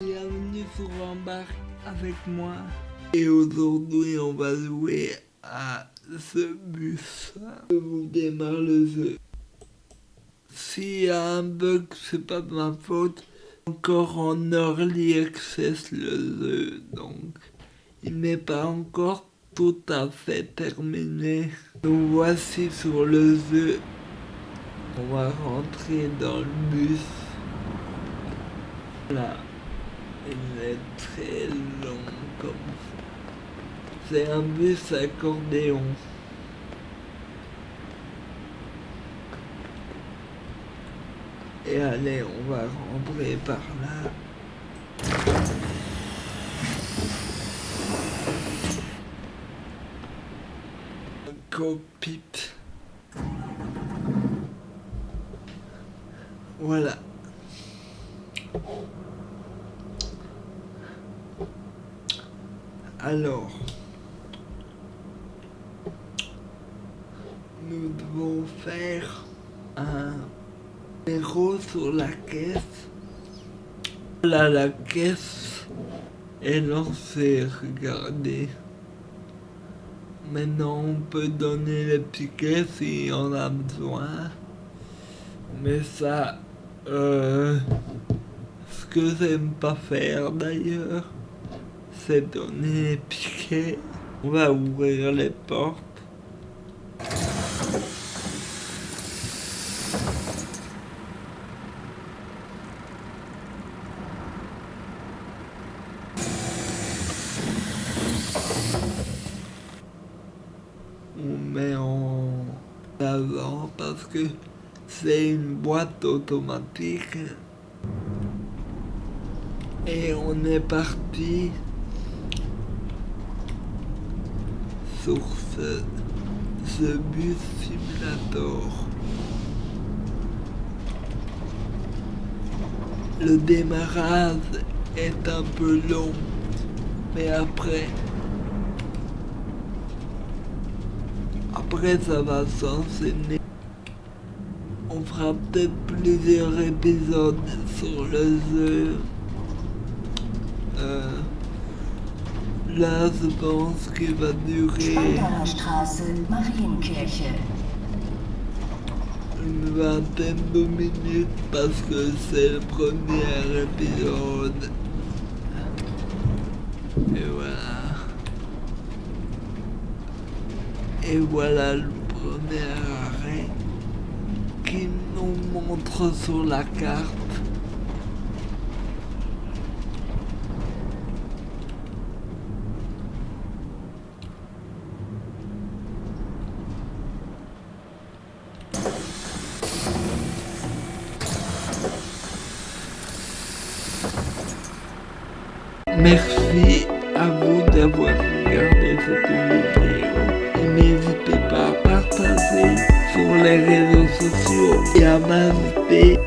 Bienvenue sur Embarque avec moi. Et aujourd'hui, on va jouer à ce bus. Je vous démarre le jeu. S'il y a un bug, c'est pas de ma faute. Encore en early access le jeu, donc il n'est pas encore tout à fait terminé. Nous voici sur le jeu. On va rentrer dans le bus. Là, il est très long comme ça. C'est un bus accordéon. Et allez, on va rentrer par là. Cockpit. Voilà. Alors, nous devons faire un numéro sur la caisse. Là, la caisse est lancée, regardez. Maintenant, on peut donner les tickets si on a besoin. Mais ça, euh, ce que j'aime pas faire d'ailleurs, c'est donner les tickets. On va ouvrir les portes. on met en avant parce que c'est une boîte automatique et on est parti sur ce, ce bus simulator. Le démarrage est un peu long, mais après Après, ça va s'enchaîner. On fera peut-être plusieurs épisodes sur le jeu. Euh, là, je pense qu'il va durer Marienkirche. une vingtaine de minutes parce que c'est le premier épisode. Et voilà. Et voilà le premier arrêt qui nous montre sur la carte. Merci à vous d'avoir regardé cette vidéo. Et n'hésitez pas à partager sur les réseaux sociaux et à m'inviter